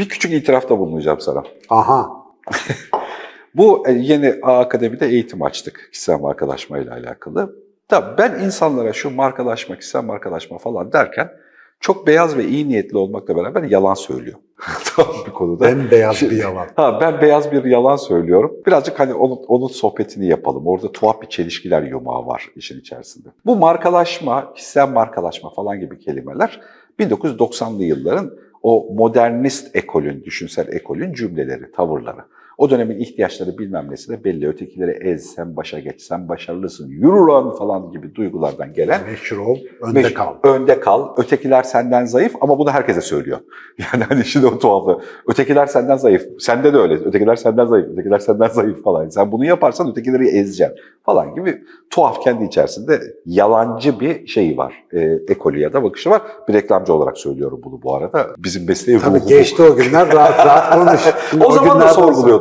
bir küçük itirafta bulunacağım sana. Aha. Bu e, yeni A Akademi'de eğitim açtık kişisel markalaşma ile alakalı. Tabii ben insanlara şu markalaşma, kişisel markalaşma falan derken çok beyaz ve iyi niyetli olmakla beraber yalan söylüyor. tamam bir konuda. Bembeyaz Şimdi- bir yalan. Ha, ben beyaz bir yalan söylüyorum. Birazcık hani onun, onun sohbetini yapalım. Orada tuhaf bir çelişkiler yumağı var işin içerisinde. Bu markalaşma, kişisel markalaşma falan gibi kelimeler 1990'lı yılların o modernist ekolün, düşünsel ekolün cümleleri, tavırları. O dönemin ihtiyaçları bilmem nesi de belli. Ötekileri ez, sen başa geç, sen başarılısın, yürü lan falan gibi duygulardan gelen Meşhur ol, önde Meş- kal. Önde kal. Ötekiler senden zayıf ama bunu herkese söylüyor. Yani hani şimdi o tuhafı. Ötekiler senden zayıf. Sende de öyle. Ötekiler senden zayıf. Ötekiler senden zayıf falan. Sen bunu yaparsan ötekileri ezeceksin falan gibi tuhaf kendi içerisinde yalancı bir şeyi var. E, ekolü ya da bakışı var. Bir reklamcı olarak söylüyorum bunu bu arada. Bizim mesleği Tabii ruhu bu. geçti o günler rahat rahat konuş. Şimdi O zaman da günlerden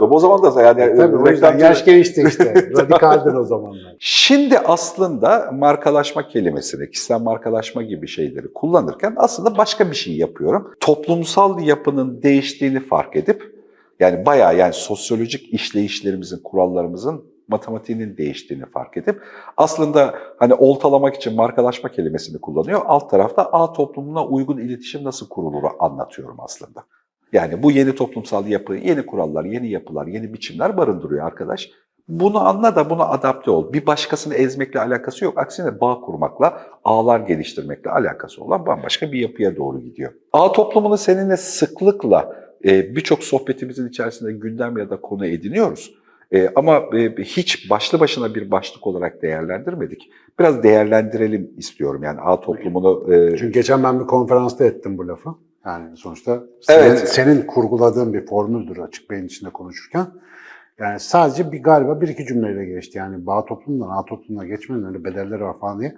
sorguluyordum. O zaman da yani sonra- Tabii o yüzden reklamcı- yaş geçti işte. Radikaldin o zamanlar. Şimdi aslında markalaşma kelimesini, kişisel markalaşma gibi şeyleri kullanırken aslında başka bir şey yapıyorum. Toplumsal yapının değiştiğini fark edip, yani bayağı yani sosyolojik işleyişlerimizin, kurallarımızın matematiğinin değiştiğini fark edip aslında hani oltalamak için markalaşma kelimesini kullanıyor. Alt tarafta A toplumuna uygun iletişim nasıl kurulur anlatıyorum aslında. Yani bu yeni toplumsal yapı, yeni kurallar, yeni yapılar, yeni biçimler barındırıyor arkadaş. Bunu anla da buna adapte ol. Bir başkasını ezmekle alakası yok. Aksine bağ kurmakla, ağlar geliştirmekle alakası olan bambaşka bir yapıya doğru gidiyor. Ağ toplumunu seninle sıklıkla e, birçok sohbetimizin içerisinde gündem ya da konu ediniyoruz. E, ama e, hiç başlı başına bir başlık olarak değerlendirmedik. Biraz değerlendirelim istiyorum. Yani ağ toplumunu... Çünkü geçen ben bir konferansta ettim bu lafı. Yani sonuçta senin, Evet. senin kurguladığın bir formüldür açık beyin içinde konuşurken. Yani sadece bir galiba bir iki cümleyle geçti. Yani bağ toplumdan A toplumuna geçmenin öyle bedelleri var falan diye.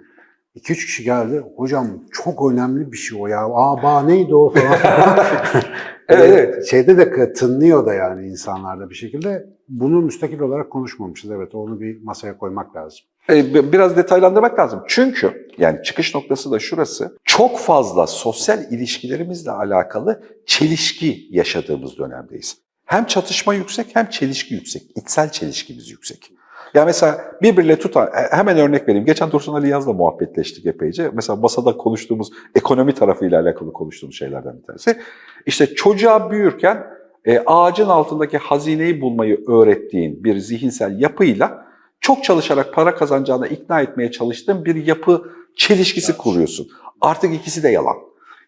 İki üç kişi geldi. Hocam çok önemli bir şey o ya. Aa bağ neydi o falan. Evet, evet. Şeyde de tınlıyor da yani insanlarda bir şekilde. Bunu müstakil olarak konuşmamışız. Evet onu bir masaya koymak lazım. E, bi- biraz detaylandırmak lazım. Çünkü yani çıkış noktası da şurası. Çok fazla sosyal ilişkilerimizle alakalı çelişki yaşadığımız dönemdeyiz. Hem çatışma yüksek hem çelişki yüksek. İçsel çelişkimiz yüksek. Ya mesela birbiriyle tutan, e, hemen örnek vereyim. Geçen Dursun Ali Yaz'la muhabbetleştik epeyce. Mesela masada konuştuğumuz, ekonomi tarafıyla alakalı konuştuğumuz şeylerden bir tanesi. İşte çocuğa büyürken e, ağacın altındaki hazineyi bulmayı öğrettiğin bir zihinsel yapıyla çok çalışarak para kazanacağına ikna etmeye çalıştığın bir yapı çelişkisi kuruyorsun. Artık ikisi de yalan.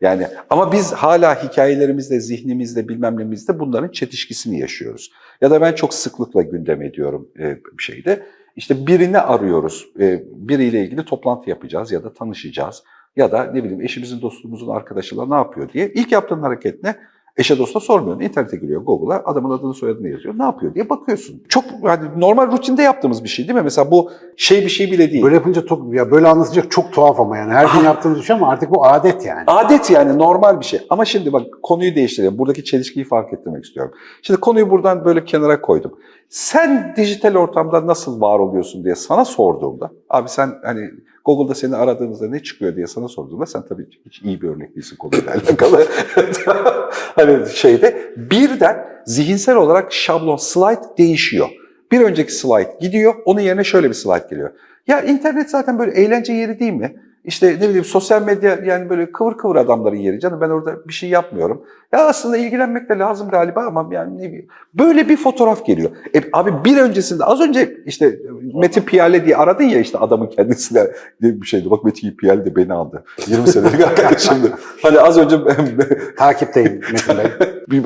Yani ama biz hala hikayelerimizde, zihnimizde, bilmem nemizde bunların çetişkisini yaşıyoruz. Ya da ben çok sıklıkla gündem ediyorum e, bir şeyde. İşte birini arıyoruz, e, biriyle ilgili toplantı yapacağız ya da tanışacağız. Ya da ne bileyim eşimizin, dostumuzun arkadaşıyla ne yapıyor diye. İlk yaptığın hareket ne? Eşe dosta sormuyorsun. İnternete giriyor Google'a, adamın adını soyadını yazıyor. Ne yapıyor diye bakıyorsun. Çok yani normal rutinde yaptığımız bir şey değil mi? Mesela bu şey bir şey bile değil. Böyle yapınca çok, ya böyle anlatınca çok tuhaf ama yani her gün yaptığımız bir şey ama artık bu adet yani. Adet yani normal bir şey. Ama şimdi bak konuyu değiştirelim. Buradaki çelişkiyi fark ettirmek istiyorum. Şimdi konuyu buradan böyle kenara koydum. Sen dijital ortamda nasıl var oluyorsun diye sana sorduğumda, abi sen hani Google'da seni aradığınızda ne çıkıyor diye sana sorduğumda sen tabii hiç iyi bir örnek değilsin konuyla alakalı. hani şeyde birden zihinsel olarak şablon slide değişiyor. Bir önceki slide gidiyor, onun yerine şöyle bir slide geliyor. Ya internet zaten böyle eğlence yeri değil mi? İşte ne bileyim sosyal medya yani böyle kıvır kıvır adamların yeri canım ben orada bir şey yapmıyorum. Ya aslında ilgilenmek de lazım galiba ama yani ne bileyim. Böyle bir fotoğraf geliyor. E, abi bir öncesinde az önce işte Metin Piyale diye aradın ya işte adamın kendisine diye bir şeydi. Bak Metin Piyale de beni aldı. 20 senelik arkadaşımdı. Hani az önce Takipteyim Metin Bey. bir,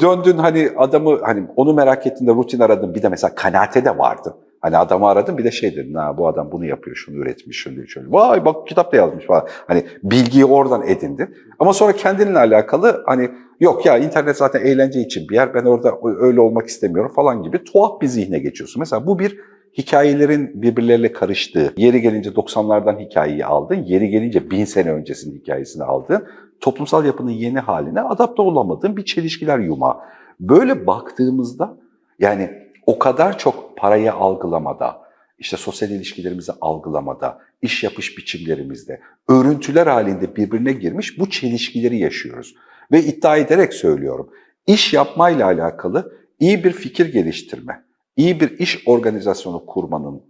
döndün hani adamı hani onu merak ettiğinde rutin aradın. Bir de mesela kanaate de vardı. Hani adamı aradın bir de şey dedin ha bu adam bunu yapıyor, şunu üretmiş, şunu şöyle. Vay bak kitap da yazmış falan. Hani bilgiyi oradan edindin. Ama sonra kendinle alakalı hani yok ya internet zaten eğlence için bir yer. Ben orada öyle olmak istemiyorum falan gibi tuhaf bir zihne geçiyorsun. Mesela bu bir hikayelerin birbirleriyle karıştığı, yeri gelince 90'lardan hikayeyi aldın, yeri gelince 1000 sene öncesinin hikayesini aldın. Toplumsal yapının yeni haline adapte olamadığın bir çelişkiler yumağı. Böyle baktığımızda yani o kadar çok parayı algılamada, işte sosyal ilişkilerimizi algılamada, iş yapış biçimlerimizde, örüntüler halinde birbirine girmiş bu çelişkileri yaşıyoruz. Ve iddia ederek söylüyorum, iş yapmayla alakalı iyi bir fikir geliştirme, iyi bir iş organizasyonu kurmanın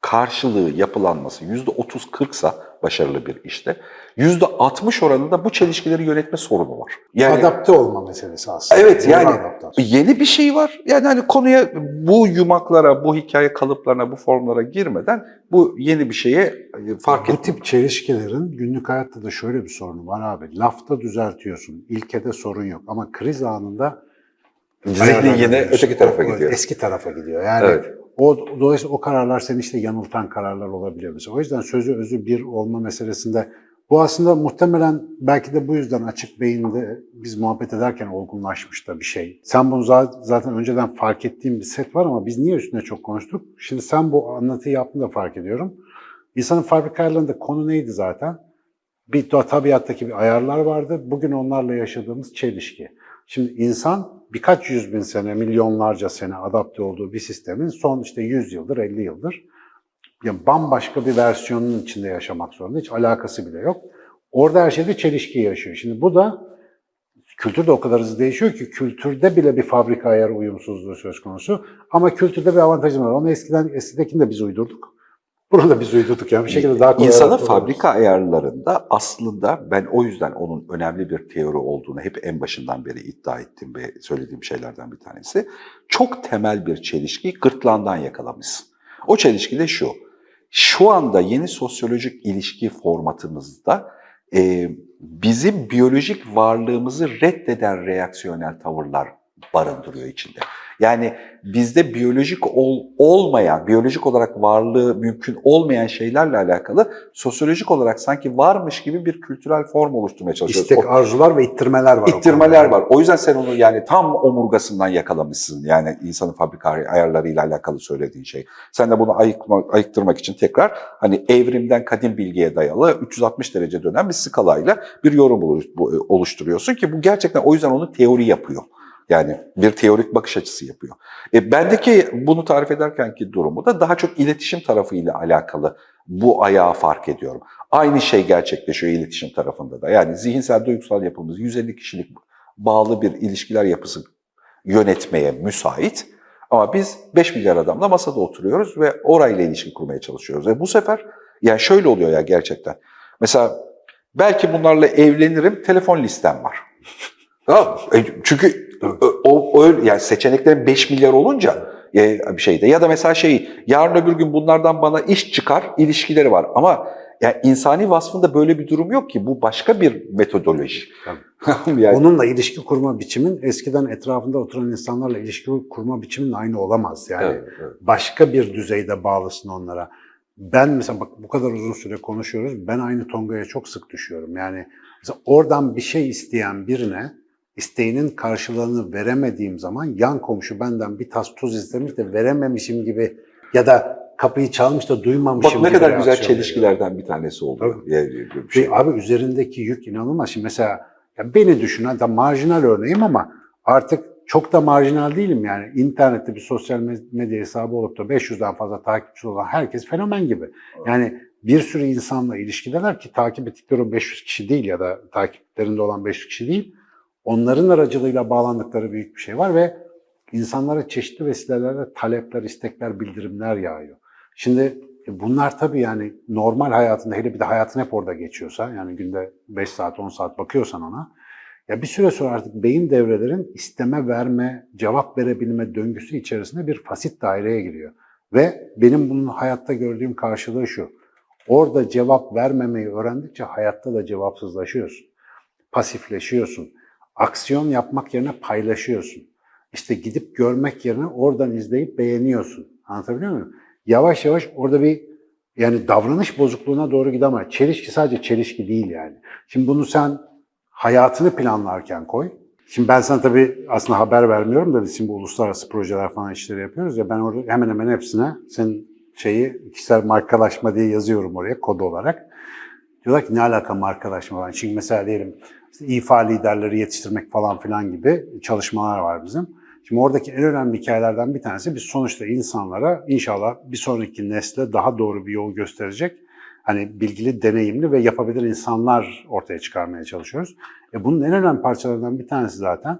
karşılığı yapılanması %30-40 sa başarılı bir işte, %60 oranında bu çelişkileri yönetme sorunu var. Yani Adapte olma meselesi aslında. Evet, Doğru yani adaptasyon. yeni bir şey var. Yani hani konuya bu yumaklara, bu hikaye kalıplarına, bu formlara girmeden bu yeni bir şeye e, fark Bu etmek. tip çelişkilerin günlük hayatta da şöyle bir sorunu var abi. Lafta düzeltiyorsun, ilkede sorun yok ama kriz anında Zihnin yine öteki tarafa gidiyor. Eski tarafa gidiyor. Yani Evet. O dolayısıyla o kararlar seni işte yanıltan kararlar olabiliyor mesela. O yüzden sözü özü bir olma meselesinde bu aslında muhtemelen belki de bu yüzden açık beyinde biz muhabbet ederken olgunlaşmış da bir şey. Sen bunu za- zaten önceden fark ettiğim bir set var ama biz niye üstüne çok konuştuk? Şimdi sen bu anlatıyı yaptığında fark ediyorum. İnsanın fabrika ayarlarında konu neydi zaten? Bir tabiattaki bir ayarlar vardı. Bugün onlarla yaşadığımız çelişki. Şimdi insan birkaç yüz bin sene, milyonlarca sene adapte olduğu bir sistemin son işte 100 yıldır, 50 yıldır yani bambaşka bir versiyonun içinde yaşamak zorunda. Hiç alakası bile yok. Orada her şeyde çelişki yaşıyor. Şimdi bu da kültür de o kadar hızlı değişiyor ki kültürde bile bir fabrika ayarı uyumsuzluğu söz konusu. Ama kültürde bir avantajımız var. Onu eskiden, eskidekini de biz uydurduk. Bunu da biz uydurduk yani bir şekilde daha kolay. Oluruz. fabrika ayarlarında aslında ben o yüzden onun önemli bir teori olduğunu hep en başından beri iddia ettim ve söylediğim şeylerden bir tanesi. Çok temel bir çelişkiyi gırtlağından yakalamışsın. O çelişki de şu. Şu anda yeni sosyolojik ilişki formatımızda e, bizim biyolojik varlığımızı reddeden reaksiyonel tavırlar barındırıyor içinde. Yani bizde biyolojik ol, olmayan, biyolojik olarak varlığı mümkün olmayan şeylerle alakalı sosyolojik olarak sanki varmış gibi bir kültürel form oluşturmaya çalışıyoruz. İstek, O- arzular ve ittirmeler var. İttirmeler var. O yüzden sen onu yani tam omurgasından yakalamışsın. Yani insanın fabrika ayarlarıyla alakalı söylediğin şey. Sen de bunu ayıkma, ayıktırmak için tekrar hani evrimden kadim bilgiye dayalı 360 derece dönen bir skalayla bir yorum bu- oluşturuyorsun ki bu gerçekten o yüzden onu teori yapıyor. Yani bir teorik bakış açısı yapıyor. E, bendeki bunu tarif ederkenki durumu da daha çok iletişim tarafıyla alakalı bu ayağı fark ediyorum. Aynı şey gerçekleşiyor iletişim tarafında da. Yani zihinsel duygusal yapımız 150 kişilik bağlı bir ilişkiler yapısı yönetmeye müsait. Ama biz 5 milyar adamla masada oturuyoruz ve orayla ilişki kurmaya çalışıyoruz. Ve bu sefer yani şöyle oluyor ya gerçekten. Mesela belki bunlarla evlenirim, telefon listem var. E, Çünkü o, o öyle yani seçeneklerin 5 milyar olunca e, bir şeyde ya da mesela şey yarın öbür gün bunlardan bana iş çıkar ilişkileri var ama yani insani vasfında böyle bir durum yok ki bu başka bir metodoloji. yani, Onunla ilişki kurma biçimin eskiden etrafında oturan insanlarla ilişki kurma biçimin aynı olamaz. Yani Evet, evet. başka bir düzeyde bağlısın onlara. Ben mesela bak bu kadar uzun süre konuşuyoruz. Ben aynı tongaya çok sık düşüyorum. Yani mesela oradan bir şey isteyen birine isteğinin karşılığını veremediğim zaman yan komşu benden bir tas tuz istemiş de verememişim gibi ya da kapıyı çalmış da duymamışım Bak ne kadar güzel reaksiyon veriyor. çelişkilerden bir tanesi oldu. Tabii. Bir şey. Abi üzerindeki yük inanılmaz. Şimdi mesela ya beni düşün, hatta marjinal örneğim ama artık çok da marjinal değilim yani. İnternette bir sosyal med- medya hesabı olup da 500'den fazla takipçisi olan herkes fenomen gibi. Yani bir sürü insanla ilişkideler ki takip ettikleri o 500 kişi değil ya da takiplerinde olan 500 kişi değil. Onların aracılığıyla bağlandıkları büyük bir şey var ve insanlara çeşitli vesilelerle talepler, istekler, bildirimler yağıyor. Şimdi e, bunlar tabii yani normal hayatında hele bir de hayatın hep orada geçiyorsa yani günde 5 saat 10 saat bakıyorsan ona ya bir süre sonra artık beyin devrelerin isteme verme, cevap verebilme döngüsü içerisinde bir fasit daireye giriyor. Ve benim bunun hayatta gördüğüm karşılığı şu. Orada cevap vermemeyi öğrendikçe hayatta da cevapsızlaşıyorsun. Pasifleşiyorsun. Aksiyon yapmak yerine paylaşıyorsun. İşte gidip görmek yerine oradan izleyip beğeniyorsun. Anlatabiliyor muyum? Yavaş yavaş orada bir yani davranış bozukluğuna doğru gidemez. Çelişki sadece çelişki değil yani. Şimdi bunu sen hayatını planlarken koy. Şimdi ben sana tabii aslında haber vermiyorum da biz şimdi uluslararası projeler falan işleri yapıyoruz ya ben orada hemen hemen hepsine senin şeyi kişisel markalaşma diye yazıyorum oraya kod olarak. Diyorlar ki ne alaka markalaşma falan. Çünkü mesela diyelim işte İFA liderleri yetiştirmek falan filan gibi çalışmalar var bizim. Şimdi oradaki en önemli hikayelerden bir tanesi biz sonuçta insanlara inşallah bir sonraki nesle daha doğru bir yol gösterecek hani bilgili, deneyimli ve yapabilir insanlar ortaya çıkarmaya çalışıyoruz. E bunun en önemli parçalarından bir tanesi zaten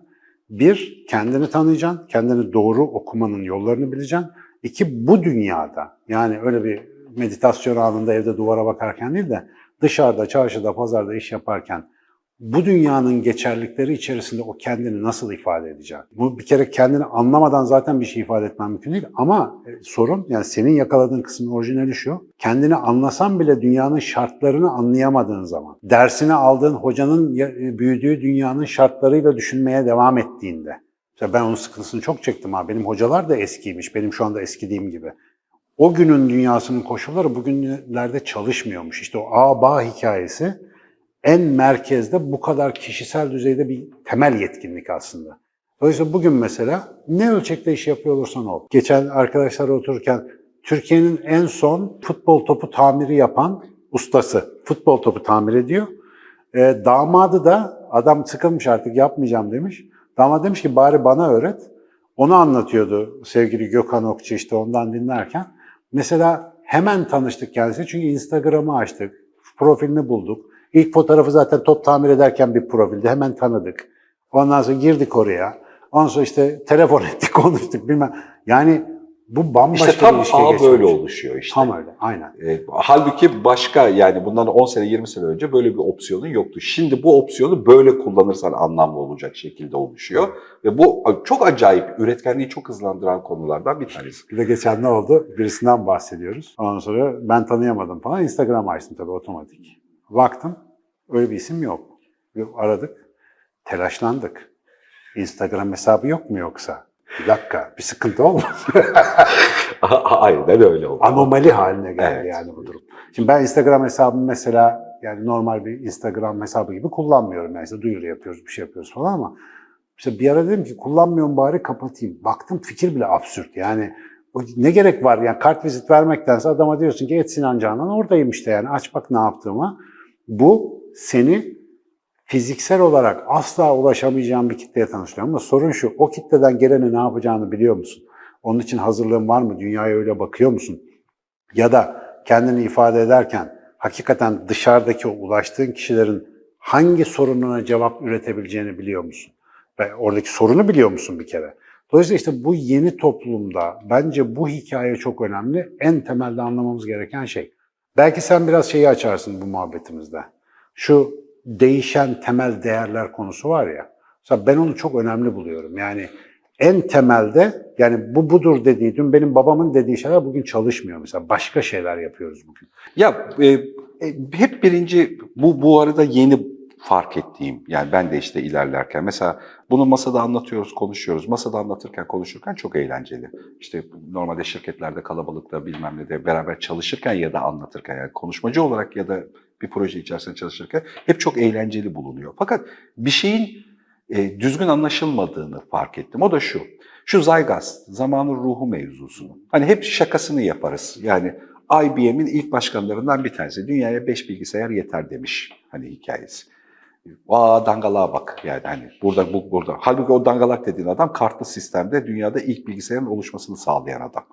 Bir, kendini tanıyacaksın, kendini doğru okumanın yollarını bileceksin. İki, bu dünyada yani öyle bir meditasyon anında evde duvara bakarken değil de dışarıda, çarşıda, pazarda iş yaparken bu dünyanın geçerlikleri içerisinde o kendini nasıl ifade edeceksin? Bu bir kere kendini anlamadan zaten bir şey ifade etmen mümkün değil. Ama e, sorun yani senin yakaladığın kısmın orijinali şu. Kendini anlasan bile dünyanın şartlarını anlayamadığın zaman, dersini aldığın hocanın e, büyüdüğü dünyanın şartlarıyla düşünmeye devam ettiğinde. Mesela ben onun sıkıntısını çok çektim ha. Benim hocalar da eskiymiş. Benim şu anda eskidiğim gibi. O günün dünyasının koşulları bugünlerde çalışmıyormuş. İşte o A-Ba hikayesi en merkezde bu kadar kişisel düzeyde bir temel yetkinlik aslında. Dolayısıyla bugün mesela ne ölçekte iş yapıyor olursan ol. Geçen arkadaşlar otururken Türkiye'nin en son futbol topu tamiri yapan ustası futbol topu tamir ediyor. E, damadı da adam sıkılmış artık yapmayacağım demiş. Damat demiş ki bari bana öğret. Onu anlatıyordu sevgili Gökhan Okçu işte ondan dinlerken. Mesela hemen tanıştık kendisi çünkü Instagram'ı açtık, profilini bulduk. İlk fotoğrafı zaten top tamir ederken bir profildi, hemen tanıdık. Ondan sonra girdik oraya. Ondan sonra işte telefon ettik, konuştuk bilmem. Yani bu bambaşka İşte tam bir ilişkiye ağ böyle oluşuyor işte. Tam öyle, aynen. E, halbuki başka yani bundan 10 sene 20 sene önce böyle bir opsiyonun yoktu. Şimdi bu opsiyonu böyle kullanırsan anlamlı olacak şekilde oluşuyor. Ve bu çok acayip, üretkenliği çok hızlandıran konulardan bir tanesi. Bir de geçen ne oldu? Birisinden bahsediyoruz. Ondan sonra ben tanıyamadım falan. Instagram açtım tabii otomatik. Baktım, öyle bir isim yok. Aradık, telaşlandık. Instagram hesabı yok mu yoksa? Bir dakika, bir sıkıntı olmaz. Aynen öyle oldu. Anomali haline geldi Evet. yani bu durum. Şimdi ben Instagram hesabımı mesela yani normal bir Instagram hesabı gibi kullanmıyorum. Yani işte duyuru yapıyoruz, bir şey yapıyoruz falan ama işte bir ara dedim ki kullanmıyorum bari kapatayım. Baktım fikir bile absürt. Yani ne gerek var yani kart vizit vermektense adama diyorsun ki et Sinan Canan oradayım işte yani aç bak ne yaptığımı. Bu seni fiziksel olarak asla ulaşamayacağın bir kitleye tanıştırıyor. Ama sorun şu, o kitleden gelene ne yapacağını biliyor musun? Onun için hazırlığın var mı? Dünyaya öyle bakıyor musun? Ya da kendini ifade ederken hakikaten dışarıdaki o ulaştığın kişilerin hangi sorununa cevap üretebileceğini biliyor musun? Ve oradaki sorunu biliyor musun bir kere? Dolayısıyla işte bu yeni toplumda bence bu hikaye çok önemli. En temelde anlamamız gereken şey. Belki sen biraz şeyi açarsın bu muhabbetimizde. Şu değişen temel değerler konusu var ya. Mesela ben onu çok önemli buluyorum. Yani en temelde yani bu budur dediği, dün benim babamın dediği şeyler bugün çalışmıyor mesela. Başka şeyler yapıyoruz bugün. Ya e, e, hep birinci bu bu arada yeni fark ettiğim yani ben de işte ilerlerken mesela bunu masada anlatıyoruz, konuşuyoruz. Masada anlatırken, konuşurken çok eğlenceli. İşte normalde şirketlerde kalabalıkta bilmem ne de beraber çalışırken ya da anlatırken yani konuşmacı olarak ya da bir proje içerisinde çalışırken hep çok eğlenceli bulunuyor. Fakat bir şeyin e, düzgün anlaşılmadığını fark ettim. O da şu. Şu Zygas, zamanın ruhu mevzusunu. Hani hep şakasını yaparız. Yani IBM'in ilk başkanlarından bir tanesi. Dünyaya 5 bilgisayar yeter demiş hani hikayesi. Aa dangalığa bak yani hani burada bu burada. Halbuki o dangalak dediğin adam kartlı sistemde dünyada ilk bilgisayarın oluşmasını sağlayan adam.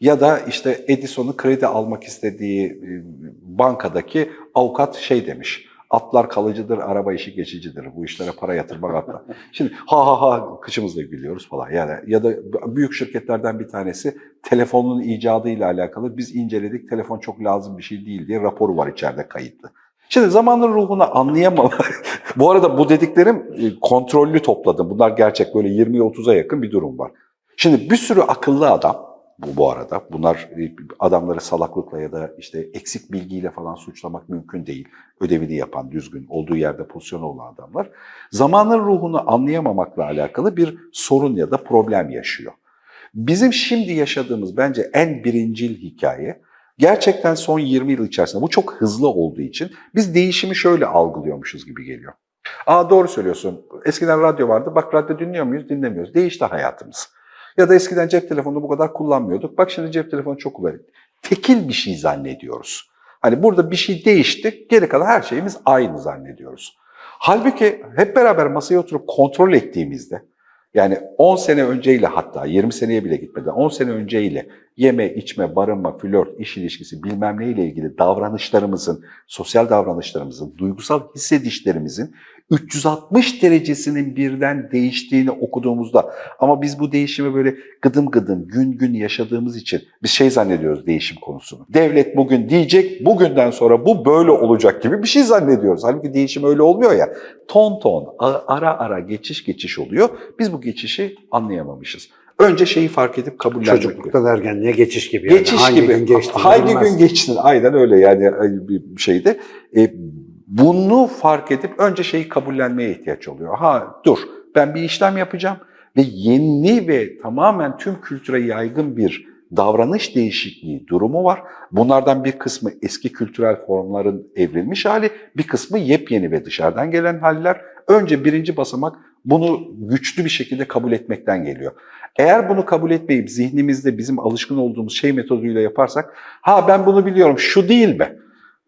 Ya da işte Edison'un kredi almak istediği e, bankadaki avukat şey demiş. Atlar kalıcıdır, araba işi geçicidir. Bu işlere para yatırmak atlar. Şimdi ha ha ha kıçımızla gülüyoruz falan. Yani ya da büyük şirketlerden bir tanesi telefonun icadıyla alakalı biz inceledik. Telefon çok lazım bir şey değil diye raporu var içeride kayıtlı. Şimdi zamanın ruhunu anlayamam. bu arada bu dediklerim e, kontrollü topladım. Bunlar gerçek böyle 20-30'a yakın bir durum var. Şimdi bir sürü akıllı adam bu, bu arada. Bunlar e, adamları salaklıkla ya da işte eksik bilgiyle falan suçlamak mümkün değil. Ödevini yapan, düzgün, olduğu yerde pozisyonu olan adamlar. Zamanın ruhunu anlayamamakla alakalı bir sorun ya da problem yaşıyor. Bizim şimdi yaşadığımız bence en birincil hikaye gerçekten son 20 yıl içerisinde bu çok hızlı olduğu için biz değişimi şöyle algılıyormuşuz gibi geliyor. Aa doğru söylüyorsun. Eskiden radyo vardı. Bak radyo dinliyor muyuz? Dinlemiyoruz. Değişti hayatımız. Ya da eskiden cep telefonunu bu kadar kullanmıyorduk. Bak şimdi cep telefonu çok kullanıyor. Tekil bir şey zannediyoruz. Hani burada bir şey değişti, geri kalan her şeyimiz aynı zannediyoruz. Halbuki hep beraber masaya oturup kontrol ettiğimizde, yani 10 sene önceyle hatta 20 seneye bile gitmeden 10 sene önceyle yeme, içme, barınma, flört, iş ilişkisi bilmem neyle ilgili davranışlarımızın, sosyal davranışlarımızın, duygusal hissedişlerimizin 360 derecesinin birden değiştiğini okuduğumuzda ama biz bu değişimi böyle gıdım gıdım gün gün yaşadığımız için biz şey zannediyoruz değişim konusunu. Devlet bugün diyecek bugünden sonra bu böyle olacak gibi bir şey zannediyoruz. Halbuki değişim öyle olmuyor ya. Ton ton ara ara geçiş geçiş oluyor. Biz bu geçişi anlayamamışız. Önce şeyi fark edip kabullenmek. Çocukluktan ergenliğe geçiş gibi. Yani. Geçiş Hangi gibi. gün geçtiğini Hangi bilmez. gün geçtin? Aynen öyle yani bir şeyde. E, bunu fark edip önce şeyi kabullenmeye ihtiyaç oluyor. Ha dur ben bir işlem yapacağım ve yeni ve tamamen tüm kültüre yaygın bir davranış değişikliği durumu var. Bunlardan bir kısmı eski kültürel formların evrilmiş hali, bir kısmı yepyeni ve dışarıdan gelen haller. Önce birinci basamak bunu güçlü bir şekilde kabul etmekten geliyor. Eğer bunu kabul etmeyip zihnimizde bizim alışkın olduğumuz şey metoduyla yaparsak, ha ben bunu biliyorum, şu değil mi?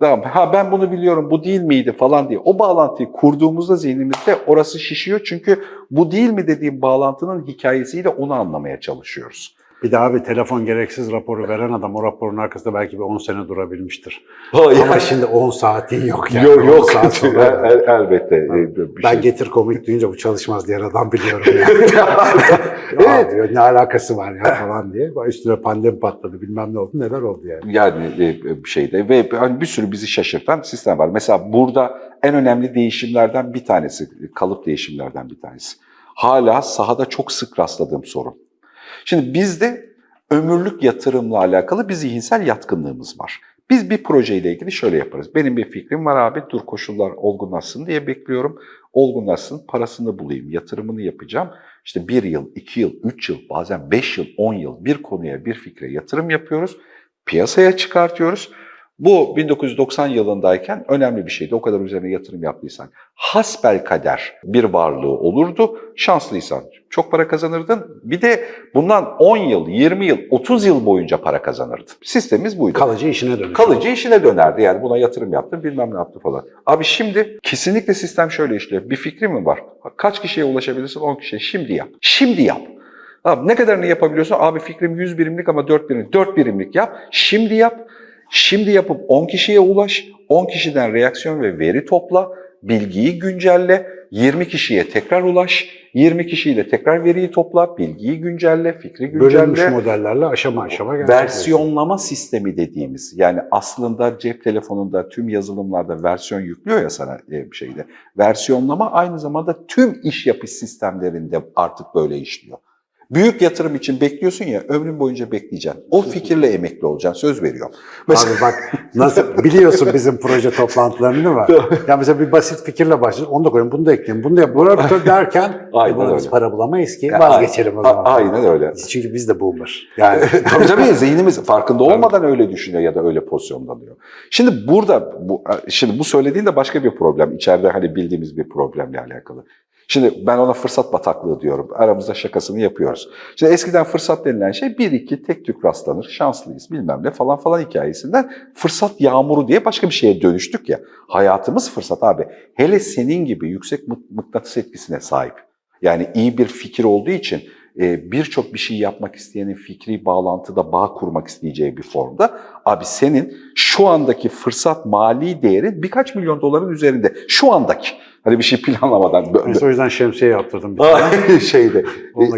Tamam, ha ben bunu biliyorum, bu değil miydi falan diye. O bağlantıyı kurduğumuzda zihnimizde orası şişiyor. Çünkü bu değil mi dediğim bağlantının hikayesiyle onu anlamaya çalışıyoruz. Bir daha bir telefon gereksiz raporu veren adam o raporun arkasında belki bir 10 sene durabilmiştir. Ha, Ama şimdi 10 saatin yok yani. yok 10 yok, saat sonra- El- el- elbette. e, bir ben şey. getir komik duyunca bu çalışmaz diyen adam biliyorum yani. evet. diyor, ne alakası var ya falan diye. Üstüne pandemi patladı bilmem ne oldu neler oldu yani. Yani e, bir şeyde ve hani bir sürü bizi şaşırtan sistem var. Mesela burada en önemli değişimlerden bir tanesi, kalıp değişimlerden bir tanesi. Hala sahada çok sık rastladığım sorun. Şimdi bizde ömürlük yatırımla alakalı bir zihinsel yatkınlığımız var. Biz bir projeyle ilgili şöyle yaparız. Benim bir fikrim var abi, dur koşullar olgunlaşsın diye bekliyorum. Olgunlaşsın, parasını bulayım, yatırımını yapacağım. İşte bir yıl, iki yıl, üç yıl, bazen beş yıl, on yıl bir konuya, bir fikre yatırım yapıyoruz. Piyasaya çıkartıyoruz. Bu 1990 yılındayken önemli bir şeydi. O kadar üzerine yatırım yaptıysan. Hasbel kader bir varlığı olurdu. Şanslıysan çok para kazanırdın. Bir de bundan 10 yıl, 20 yıl, 30 yıl boyunca para kazanırdın. Sistemimiz buydu. Kalıcı işine dönüş. Kalıcı işine dönerdi yani buna yatırım yaptım bilmem ne yaptı falan. Abi şimdi kesinlikle sistem şöyle işliyor. Bir fikri mi var? Kaç kişiye ulaşabilirsin? 10 kişiye. Şimdi yap. Şimdi yap. Abi ne kadarını yapabiliyorsun? Abi fikrim 100 birimlik ama 4 birimlik. 4 birimlik yap. Şimdi yap. Şimdi yapıp 10 kişiye ulaş. 10 kişiden reaksiyon ve veri topla. Bilgiyi güncelle. 20 kişiye tekrar ulaş. 20 kişiyle tekrar veriyi topla. Bilgiyi güncelle. Fikri Bölünmüş güncelle. modellerle aşama aşama. Versiyonlama sistemi dediğimiz yani aslında cep telefonunda tüm yazılımlarda versiyon yüklüyor ya sana e, bir şeyde. Versiyonlama aynı zamanda tüm iş yapış sistemlerinde artık böyle işliyor. Büyük yatırım için bekliyorsun ya ömrün boyunca bekleyeceksin. O fikirle emekli olacaksın söz veriyorum. Mesela Abi bak nasıl biliyorsun bizim proje toplantılarını değil mi? ya mesela bir basit fikirle başlıyoruz. Onu da koyayım, bunu da ekleyeyim, bunu da yap. Bunu derken Aynen e, buna biz para bulamayız ki. Ya, Vazgeçelim o zaman. Aynen öyle. Çünkü biz de boomer. Yani tabii tabii zihnimiz farkında olmadan öyle düşünüyor ya da öyle pozisyonlanıyor. Şimdi burada bu şimdi bu söylediğin de başka bir problem. İçeride hani bildiğimiz bir problemle alakalı. Şimdi ben ona fırsat bataklığı diyorum. Aramızda şakasını yapıyoruz. Şimdi eskiden fırsat denilen şey bir iki tek tük rastlanır, şanslıyız bilmem ne falan falan hikayesinden fırsat yağmuru diye başka bir şeye dönüştük ya. Hayatımız fırsat abi. Hele senin gibi yüksek mık- mıknatıs etkisine sahip. Yani iyi bir fikir olduğu için e, birçok bir şey yapmak isteyenin fikri bağlantıda bağ kurmak isteyeceği bir formda. Abi senin şu andaki fırsat mali değeri birkaç milyon doların üzerinde. Şu andaki. Hani bir şey planlamadan. Mesela o yüzden şemsiye yaptırdım. Bir şeyde. E,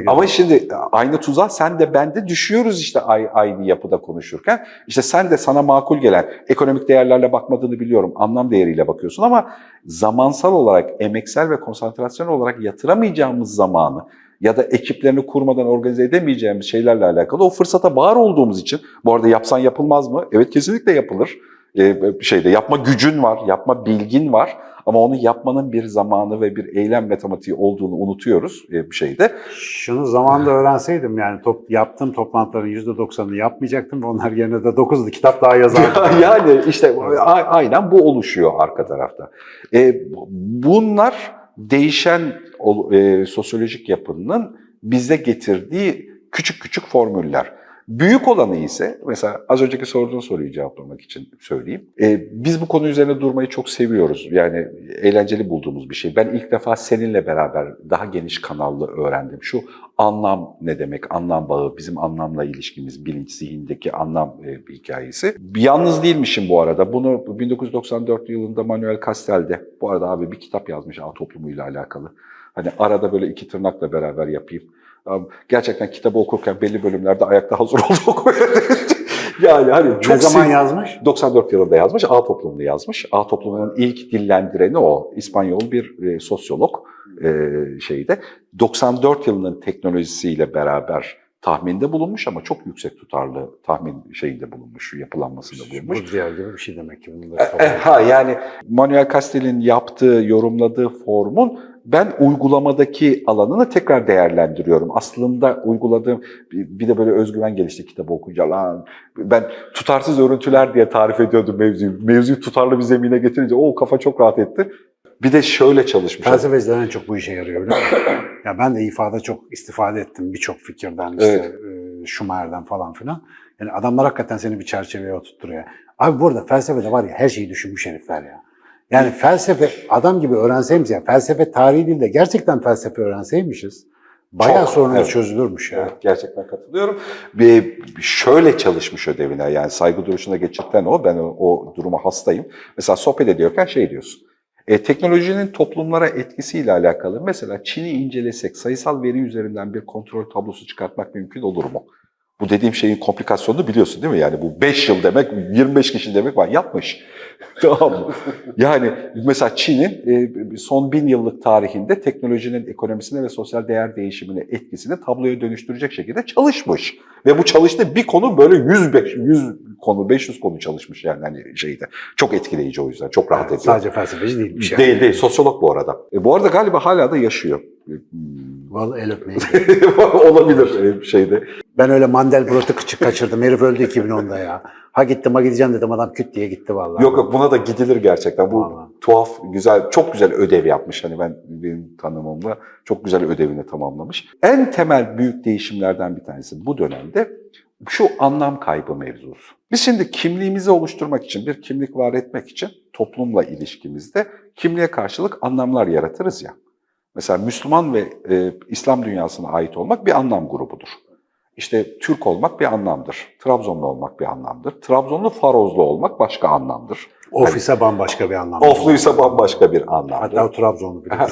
Ama şimdi aynı tuzağa sen de ben de düşüyoruz işte ay- aynı yapıda konuşurken. İşte sen de sana makul gelen ekonomik değerlerle bakmadığını biliyorum. Anlam değeriyle bakıyorsun ama zamansal olarak, emeksel ve konsantrasyon olarak yatıramayacağımız zamanı ya da ekiplerini kurmadan organize edemeyeceğimiz şeylerle alakalı o fırsata bağır olduğumuz için bu arada yapsan yapılmaz mı? Evet kesinlikle yapılır. Ee, şeyde yapma gücün var, yapma bilgin var ama onu yapmanın bir zamanı ve bir eylem matematiği olduğunu unutuyoruz e, bir şeyde. Şunu zamanında öğrenseydim yani top, yaptığım toplantıların %90'ını yapmayacaktım ve onlar yerine de 9'lu kitap daha yazardım. yani işte aynen bu oluşuyor arka tarafta. E, bunlar değişen e, sosyolojik yapının bize getirdiği küçük küçük formüller. Büyük olanı ise mesela az önceki sorduğun soruyu cevaplamak için söyleyeyim. Ee, biz bu konu üzerine durmayı çok seviyoruz. Yani eğlenceli bulduğumuz bir şey. Ben ilk defa seninle beraber daha geniş kanallı öğrendim. Şu anlam ne demek, anlam bağı, bizim anlamla ilişkimiz, bilinç, zihindeki anlam e, bir hikayesi. Yalnız değilmişim bu arada. Bunu 1994 yılında Manuel Castell'de, bu arada abi bir kitap yazmış ağ toplumuyla alakalı. Hani arada böyle iki tırnakla beraber yapayım. Gerçekten kitabı okurken belli bölümlerde ayakta hazır olduk. yani hani çok ne zaman yazmış? 94 yılında yazmış, A toplumunu yazmış. A toplumunun ilk dillendireni o. İspanyol bir e, sosyolog e, şeyde. 94 yılının teknolojisiyle beraber tahminde bulunmuş ama çok yüksek tutarlı tahmin şeyinde bulunmuş, yapılanmasında bulunmuş. Bu diğer gibi bir şey demek ki. E, e, ha yani Manuel Castell'in yaptığı, yorumladığı formun ben uygulamadaki alanını tekrar değerlendiriyorum. Aslında uyguladığım bir de böyle özgüven gelişti kitabı okuyunca. Lan ben tutarsız örüntüler diye tarif ediyordum mevzuyu. Mevzuyu tutarlı bir zemine getirince o kafa çok rahat etti. Bir de şöyle çalışmış. Felsefeciler en çok bu işe yarıyor ya ben de ifade çok istifade ettim birçok fikirden işte e, Schumacher'den falan filan. Yani adamlar hakikaten seni bir çerçeveye oturtturuyor. Abi burada felsefede var ya her şeyi düşünmüş herifler ya. Yani felsefe adam gibi öğrenseymişiz ya felsefe tarihi değil de gerçekten felsefe öğrenseymişiz bayağı Çok, sorunumuz evet. çözülürmüş ya. Evet, gerçekten katılıyorum. Bir, şöyle çalışmış ödevine yani saygı duruşuna geçirten o. Ben o, o duruma hastayım. Mesela sohbet ediyorken şey diyorsun. E, teknolojinin toplumlara etkisiyle alakalı mesela Çin'i incelesek sayısal veri üzerinden bir kontrol tablosu çıkartmak mümkün olur mu? Bu dediğim şeyin komplikasyonunu biliyorsun değil mi? Yani bu 5 yıl demek, 25 kişi demek var. Yapmış. tamam mı? Yani mesela Çin'in e, son bin yıllık tarihinde teknolojinin ekonomisine ve sosyal değer değişimine etkisini tabloya dönüştürecek şekilde çalışmış. Ve bu çalıştığı bir konu böyle 100, 100 konu, 500 konu çalışmış yani hani şeyde. Çok etkileyici o yüzden. Çok rahat ediyor. Sadece felsefeci değilmiş yani. Değil değil. Sosyolog bu arada. E, bu arada galiba hala da yaşıyor. Vallahi el öpmeyin. Olabilir şeyde. Ben öyle Mandelbrot'u küçük kaçırdım. Herif öldü 2010'da ya. Ha gittim ha gideceğim dedim adam küt diye gitti vallahi. Yok yok buna da gidilir gerçekten. Bu Vallahi. tuhaf, güzel, çok güzel ödev yapmış. Hani ben benim tanımımla çok güzel ödevini tamamlamış. En temel büyük değişimlerden bir tanesi bu dönemde şu anlam kaybı mevzusu. Biz şimdi kimliğimizi oluşturmak için, bir kimlik var etmek için toplumla ilişkimizde kimliğe karşılık anlamlar yaratırız ya. Mesela Müslüman ve e, İslam dünyasına ait olmak bir anlam grubudur. İşte Türk olmak bir anlamdır. Trabzonlu olmak bir anlamdır. Trabzonlu Farozlu olmak başka anlamdır. Ofise bambaşka bir anlam. Ofluysa bambaşka bir anlamdır. Hatta Trabzonlu bile.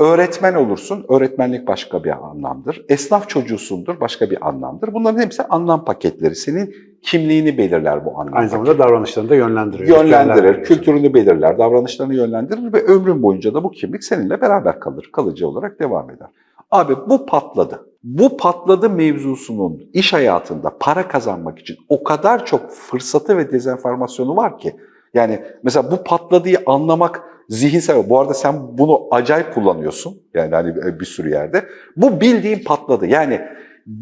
Öğretmen olursun, öğretmenlik başka bir anlamdır. Esnaf çocuğusundur, başka bir anlamdır. Bunların hepsi anlam paketleri. Senin kimliğini belirler bu anlam Aynı zamanda davranışlarını da yönlendiriyor. yönlendirir, Yönlendirir. kültürünü belirler, davranışlarını yönlendirir ve ömrün boyunca da bu kimlik seninle beraber kalır, kalıcı olarak devam eder. Abi bu patladı. Bu patladı mevzusunun iş hayatında para kazanmak için o kadar çok fırsatı ve dezenformasyonu var ki. Yani mesela bu patladığı anlamak zihinsel. Bu arada sen bunu acayip kullanıyorsun. Yani hani bir sürü yerde. Bu bildiğin patladı. Yani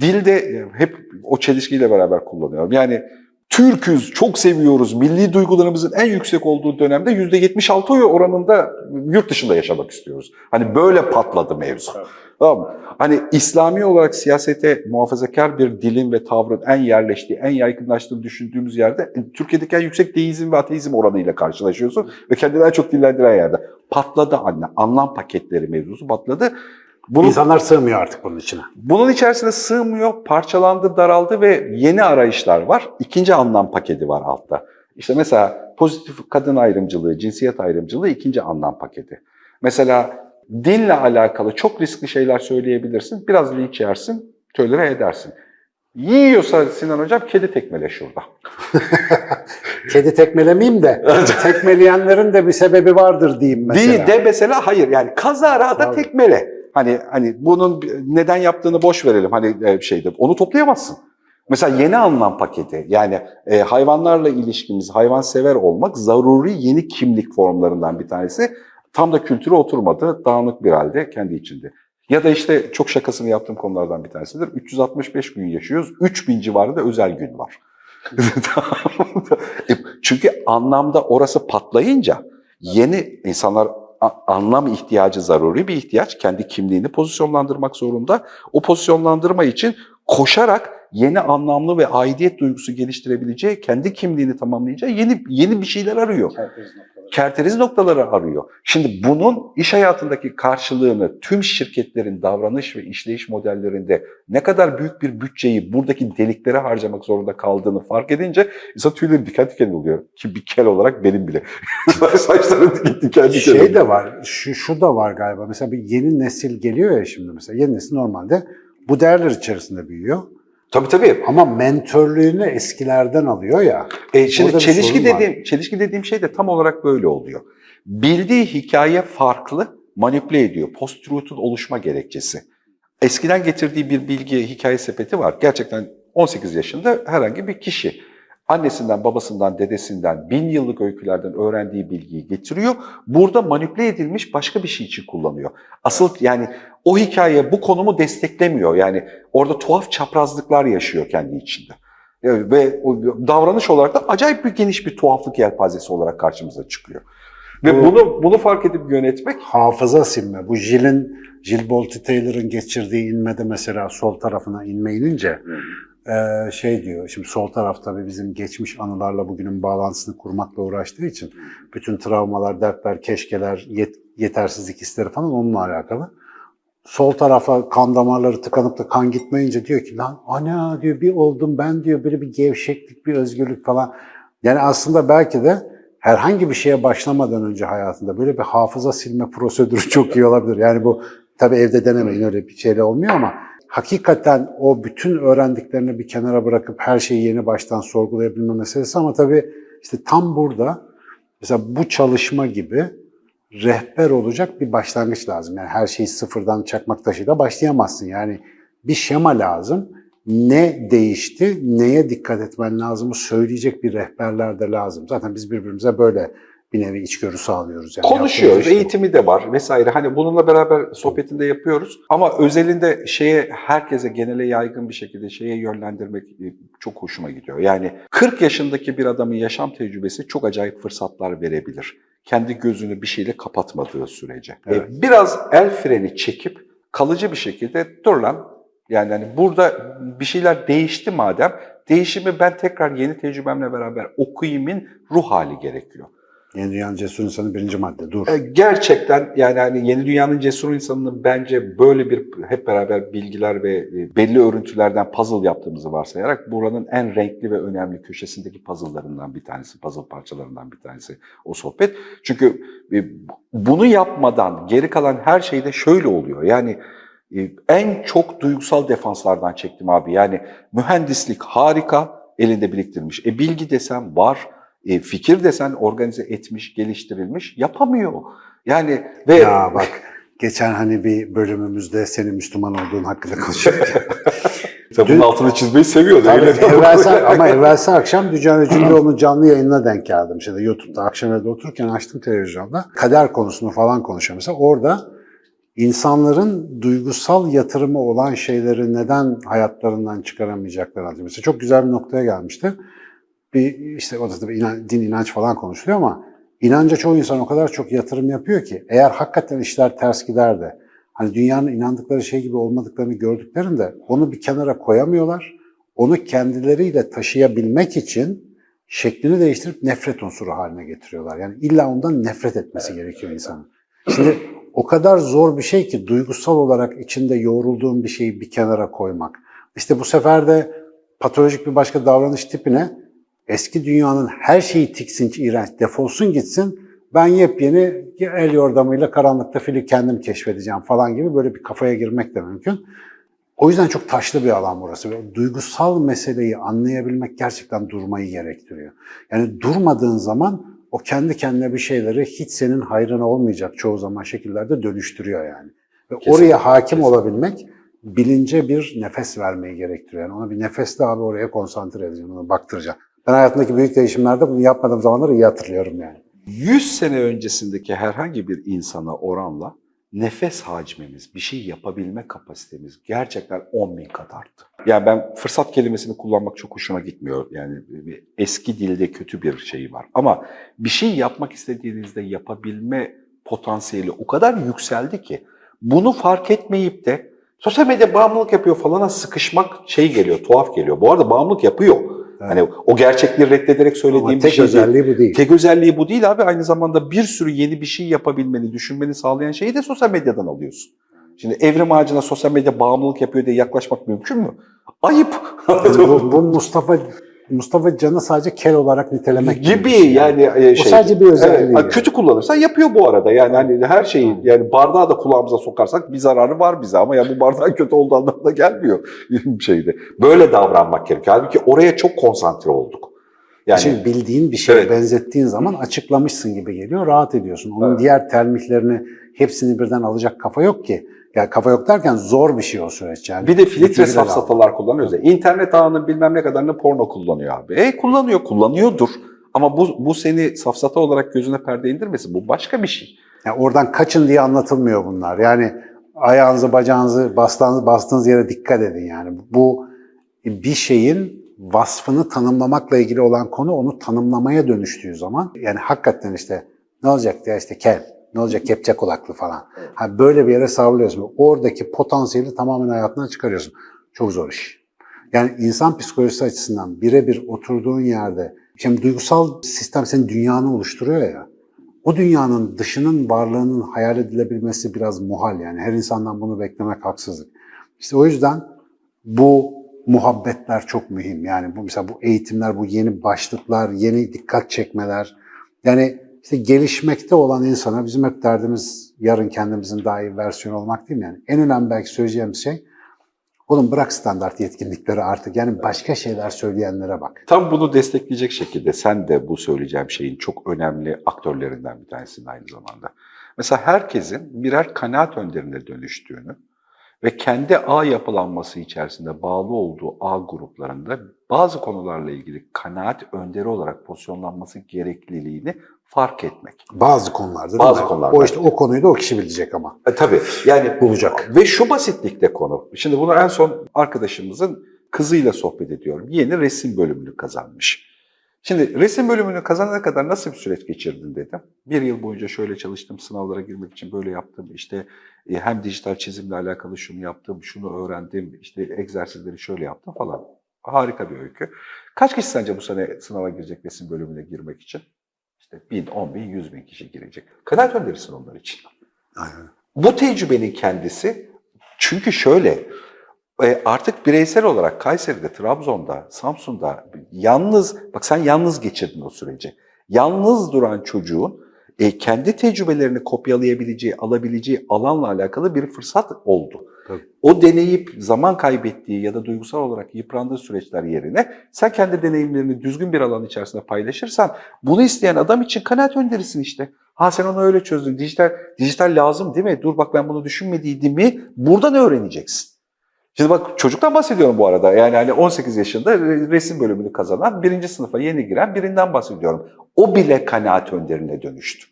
dilde hep o çelişkiyle beraber kullanıyorum. Yani Türküz, çok seviyoruz. Milli duygularımızın en yüksek olduğu dönemde %76 oranında yurt dışında yaşamak istiyoruz. Hani böyle patladı mevzu. Tamam mı? Hani İslami olarak siyasete muhafazakar bir dilin ve tavrın en yerleştiği, en yaygınlaştığını düşündüğümüz yerde e, Türkiye'deki en yüksek deizm ve ateizm oranıyla karşılaşıyorsun ve kendini en çok dillendiren yerde. Patladı anne. Anlam paketleri mevzusu patladı. Bunun, İnsanlar sığmıyor artık bunun içine. bunun içerisine sığmıyor, parçalandı, daraldı ve yeni arayışlar var. İkinci anlam paketi var altta. İşte mesela pozitif kadın ayrımcılığı, cinsiyet ayrımcılığı ikinci anlam paketi. Mesela dinle alakalı çok riskli şeyler söyleyebilirsin. Biraz linç yersin, tölere edersin. Yiyorsa Sinan Hocam kedi tekmele şurada. Kedi tekmelemeyeyim de tekmeleyenlerin de bir sebebi vardır diyeyim mesela. Değil de mesela hayır yani kazara da tekmele. Hani hani bunun neden yaptığını boş verelim hani e, şeyde onu toplayamazsın. Mesela yeni anlam paketi yani e, hayvanlarla ilişkimiz, hayvansever olmak zaruri yeni kimlik formlarından bir tanesi. Tam da kültüre oturmadı, dağınık bir halde kendi içinde. Ya da işte çok şakasını yaptığım konulardan bir tanesidir. 365 gün yaşıyoruz, 3000 civarında özel gün var. E, Çünkü anlamda orası patlayınca yeni insanlar anlam ihtiyacı zaruri bir ihtiyaç. Kendi kimliğini pozisyonlandırmak zorunda. O pozisyonlandırma için koşarak yeni anlamlı ve aidiyet duygusu geliştirebileceği, kendi kimliğini tamamlayacağı yeni yeni bir şeyler arıyor. Kerteriz noktaları arıyor. Şimdi bunun iş hayatındaki karşılığını tüm şirketlerin davranış ve işleyiş modellerinde ne kadar büyük bir bütçeyi buradaki deliklere harcamak zorunda kaldığını fark edince insan tüyleri diken diken oluyor. Ki bir kel olarak benim bile. Saçlarım diken diken diken Şey oluyor. de var, şu, şu da var galiba. Mesela bir yeni nesil geliyor ya şimdi mesela. Yeni nesil normalde bu değerler içerisinde büyüyor. Tabii tabii. Ama mentörlüğünü eskilerden alıyor ya. E, şimdi çelişki sorun var. dediğim çelişki dediğim şey de tam olarak böyle oluyor. Bildiği hikaye farklı, manipüle ediyor. Post-truth'un oluşma gerekçesi. Eskiden getirdiği bir bilgi hikaye sepeti var. Gerçekten 18 yaşında herhangi bir kişi annesinden, babasından, dedesinden, bin yıllık öykülerden öğrendiği bilgiyi getiriyor. Burada manipüle edilmiş başka bir şey için kullanıyor. Asıl yani o hikaye bu konumu desteklemiyor. Yani orada tuhaf çaprazlıklar yaşıyor kendi içinde. Evet, Ve davranış olarak da acayip bir geniş bir tuhaflık yelpazesi olarak karşımıza çıkıyor. Ve Bu- bunu bunu fark edip yönetmek Hafıza silme. Bu Jill'in, Jill Bolte Taylor'ın geçirdiği inmede mesela sol tarafına inme inince eee, şey diyor, şimdi sol taraf tabii bizim geçmiş anılarla bugünün bağlantısını kurmakla uğraştığı için bütün travmalar, dertler, keşkeler, yet- yetersizlik hisleri falan onunla alakalı. Sol tarafa kan damarları tıkanıp da kan gitmeyince diyor ki lan ana diyor bir oldum ben diyor böyle bir gevşeklik, bir özgürlük falan. Yani aslında belki de herhangi bir şeye başlamadan önce hayatında böyle bir hafıza silme prosedürü çok iyi olabilir. Yani bu tabii evde denemeyin öyle bir şeyle olmuyor ama hakikaten o bütün öğrendiklerini bir kenara bırakıp her şeyi yeni baştan sorgulayabilme meselesi ama tabii işte tam burada mesela bu çalışma gibi rehber olacak bir başlangıç lazım. Yani her şeyi sıfırdan çakmak taşıyla başlayamazsın. Yani bir şema lazım. Ne değişti, neye dikkat etmen lazımı söyleyecek bir rehberler de lazım. Zaten biz birbirimize böyle bir nevi içgörü sağlıyoruz. Yani konuşuyoruz, eğitimi de var vesaire. Hani bununla beraber sohbetinde yapıyoruz. Ama özelinde şeye herkese genele yaygın bir şekilde şeye yönlendirmek e, çok hoşuma gidiyor. Yani 40 yaşındaki bir adamın yaşam tecrübesi çok acayip fırsatlar verebilir. Kendi gözünü bir şeyle kapatmadığı sürece. E, Evet. Biraz el freni çekip kalıcı bir şekilde dur lan yani hani burada bir şeyler değişti madem değişimi ben tekrar yeni tecrübemle beraber okuyayımın ruh hali gerekiyor. Yeni Dünyanın Cesur İnsanı birinci madde. Dur. E, Gerçekten yani hani yeni dünyanın cesur insanının bence böyle bir hep beraber bilgiler ve e, belli örüntülerden puzzle yaptığımızı varsayarak buranın en renkli ve önemli köşesindeki puzzle'larından bir tanesi, puzzle parçalarından bir tanesi o sohbet. Çünkü e, bunu yapmadan geri kalan her şeyde şöyle oluyor. Yani en çok duygusal defanslardan çektim abi. Yani mühendislik harika, elinde biriktirmiş. E bilgi desen var, e, fikir desen organize etmiş, geliştirilmiş, yapamıyor. Yani ve Ya bak geçen hani bir bölümümüzde senin Müslüman olduğun hakkında konuşuyorduk. Tabii bunun altını çizmeyi seviyor. Tabii, öyle de- evvelsi, ama evvelsi akşam Dücan Öcüloğlu'nun canlı yayınına denk geldim. Şeyde YouTube'da akşam evde otururken açtım televizyonda. Kader konusunu falan konuşuyor mesela. Orada insanların duygusal yatırımı olan şeyleri neden hayatlarından çıkaramayacaklarını anlatıyor. Mesela çok güzel bir noktaya gelmişti. Bir işte o da tabii inan- din inanç falan konuşuluyor ama inanca çoğu insan o kadar çok yatırım yapıyor ki eğer hakikaten işler ters gider de hani dünyanın inandıkları şey gibi olmadıklarını gördüklerinde onu bir kenara koyamıyorlar. Onu kendileriyle taşıyabilmek için şeklini değiştirip nefret unsuru haline getiriyorlar. Yani illa ondan nefret etmesi gerekiyor insanın. Şimdi o kadar zor bir şey ki duygusal olarak içinde yoğrulduğun bir şeyi bir kenara koymak. İşte bu sefer de patolojik bir başka davranış tipine eski dünyanın her şeyi tiksinç, iğrenç, defolsun gitsin. Ben yepyeni el yordamıyla karanlıkta fili kendim keşfedeceğim falan gibi böyle bir kafaya girmek de mümkün. O yüzden çok taşlı bir alan burası. Ve duygusal meseleyi anlayabilmek gerçekten durmayı gerektiriyor. Yani durmadığın zaman o kendi kendine bir şeyleri hiç senin hayrına olmayacak çoğu zaman şekillerde dönüştürüyor yani. Ve Kesinlikle, oraya hakim kesinlikle. olabilmek bilince bir nefes vermeyi gerektiriyor. Yani ona bir nefesle abi oraya konsantre edeceğim, ona baktıracağım. Ben hayatımdaki büyük değişimlerde bunu yapmadığım zamanları iyi hatırlıyorum yani. 100 sene öncesindeki herhangi bir insana oranla nefes hacmimiz, bir şey yapabilme kapasitemiz gerçekten 10 bin kat arttı. Yani ben fırsat kelimesini kullanmak çok hoşuma gitmiyor. Yani eski dilde kötü bir şey var. Ama bir şey yapmak istediğinizde yapabilme potansiyeli o kadar yükseldi ki bunu fark etmeyip de Sosyal medya bağımlılık yapıyor falana sıkışmak şey geliyor, tuhaf geliyor. Bu arada bağımlılık yapıyor. Hani o gerçekliği reddederek söylediğim Ama bir tek şey değil. özelliği bu değil. Tek özelliği bu değil abi. Aynı zamanda bir sürü yeni bir şey yapabilmeni, düşünmeni sağlayan şeyi de sosyal medyadan alıyorsun. Şimdi evrim ağacına sosyal medya bağımlılık yapıyor diye yaklaşmak mümkün mü? Ayıp. Bu, bu Mustafa Mustafa Can'ı sadece kel olarak nitelemek gibi şey yani e, O şey. sadece bir özelliği. Evet, yani. kötü kullanırsan yapıyor bu arada. Yani hani her şeyi yani bardağı da kulağımıza sokarsak bir zararı var bize ama ya bu bardağın kötü olduğu anlamına gelmiyor şeyde. Böyle davranmak gerekiyor. Halbuki oraya çok konsantre olduk. Yani Şimdi bildiğin bir şeye Evet. benzettiğin zaman açıklamışsın gibi geliyor, rahat ediyorsun. Onun Evet. diğer termihlerini hepsini birden alacak kafa yok ki. Yani kafa yok derken zor bir şey o süreç yani. Bir de filtre safsatalar kullanıyoruz ya. İnternet ağının bilmem ne kadarını porno kullanıyor abi. E kullanıyor, kullanıyordur. Ama bu, bu seni safsata olarak gözüne perde indirmesin. Bu başka bir şey. Yani oradan kaçın diye anlatılmıyor bunlar. Yani ayağınızı, bacağınızı, bastığınız, bastığınız yere dikkat edin yani. Bu bir şeyin vasfını tanımlamakla ilgili olan konu onu tanımlamaya dönüştüğü zaman yani hakikaten işte ne olacak ya işte kel, ne olacak kepçe kulaklı falan. Ha, böyle bir yere savruluyorsun. Oradaki potansiyeli tamamen hayatından çıkarıyorsun. Çok zor iş. Yani insan psikolojisi açısından birebir oturduğun yerde, şimdi duygusal sistem senin dünyanı oluşturuyor ya. O dünyanın dışının varlığının hayal edilebilmesi biraz muhal yani. Her insandan bunu beklemek haksızlık. İşte o yüzden bu muhabbetler çok mühim. Yani bu mesela bu eğitimler, bu yeni başlıklar, yeni dikkat çekmeler. Yani işte gelişmekte olan insana bizim hep derdimiz yarın kendimizin daha iyi versiyonu olmak değil mi? Yani en önemli belki söyleyeceğim şey oğlum bırak standart yetkinlikleri artık. Yani başka şeyler söyleyenlere bak. Tam bunu destekleyecek şekilde sen de bu söyleyeceğim şeyin çok önemli aktörlerinden bir tanesin aynı zamanda. Mesela herkesin birer kanaat önderine dönüştüğünü ve kendi ağ yapılanması içerisinde bağlı olduğu ağ gruplarında bazı konularla ilgili kanaat önderi olarak pozisyonlanması gerekliliğini fark etmek. Bazı konularda Bazı mi? konularda. O işte o konuyu da o kişi bilecek ama. E, tabii yani Bulacak. Ve şu basitlikte konu. Şimdi bunu en son arkadaşımızın kızıyla sohbet ediyorum. Yeni resim bölümünü kazanmış. Şimdi resim bölümünü kazanana kadar nasıl bir süreç geçirdin dedim. Bir yıl boyunca şöyle çalıştım, sınavlara girmek için böyle yaptım. İşte e, hem dijital çizimle alakalı şunu yaptım, şunu öğrendim, işte egzersizleri şöyle yaptım falan. Harika bir öykü. Kaç kişi sence bu sene sınava girecek resim bölümüne girmek için? İşte bin, on bin, yüz bin kişi girecek. Kanaat önderisin onlar için. Aynen. Bu tecrübenin kendisi çünkü şöyle e, artık bireysel olarak Kayseri'de, Trabzon'da, Samsun'da yalnız, bak sen yalnız geçirdin o süreci. Yalnız duran çocuğun e, kendi tecrübelerini kopyalayabileceği, alabileceği alanla alakalı bir fırsat oldu. Tabii. O deneyip zaman kaybettiği ya da duygusal olarak yıprandığı süreçler yerine sen kendi deneyimlerini düzgün bir alan içerisinde paylaşırsan bunu isteyen adam için kanaat önderisin işte. Ha sen onu öyle çözdün. Dijital dijital lazım değil mi? Dur bak ben bunu düşünmediydim mi? Buradan öğreneceksin. Şimdi bak çocuktan bahsediyorum bu arada. Yani hani 18 yaşında re- resim bölümünü kazanan, birinci sınıfa yeni giren birinden bahsediyorum. O bile kanaat önderine dönüştü.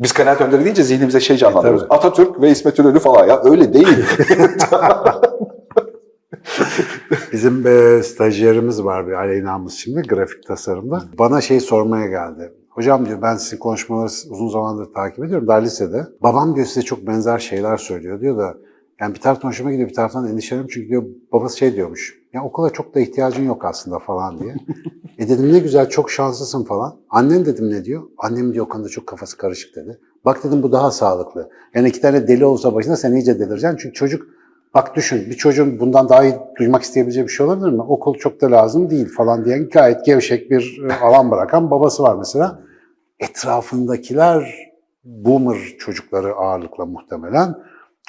Biz kanaat önderi deyince zihnimize şey canlandırıyoruz. tabii. Atatürk ve İsmet İnönü falan ya öyle değil. Bizim e, stajyerimiz var bir Aleyna'mız şimdi grafik tasarımda. Bana şey sormaya geldi. Hocam diyor ben sizin konuşmaları uzun zamandır takip ediyorum daha lisede. Babam diyor size çok benzer şeyler söylüyor diyor da yani bir taraftan hoşuma gidiyor bir taraftan endişeleniyorum çünkü diyor babası şey diyormuş. Ya okula çok da ihtiyacın yok aslında falan diye. e dedim ne güzel çok şanslısın falan. Annen dedim ne diyor? Annem diyor konuda çok kafası karışık dedi. Bak dedim bu daha sağlıklı. Yani iki tane deli olsa başında sen iyice delireceksin. Çünkü çocuk Bak düşün bir çocuğun bundan daha iyi duymak isteyebileceği bir şey olabilir mi? Okul çok da lazım değil falan diyen gayet gevşek bir e, alan bırakan babası var mesela. Etrafındakiler boomer çocukları ağırlıkla muhtemelen.